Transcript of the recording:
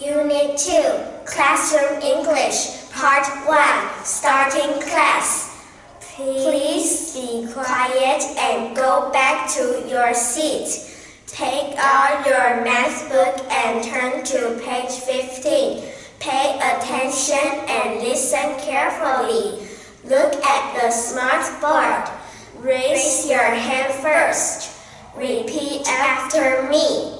Unit 2, Classroom English, Part 1, Starting Class. Please be quiet and go back to your seat. Take out your math book and turn to page 15. Pay attention and listen carefully. Look at the smart board. Raise your hand first. Repeat after me.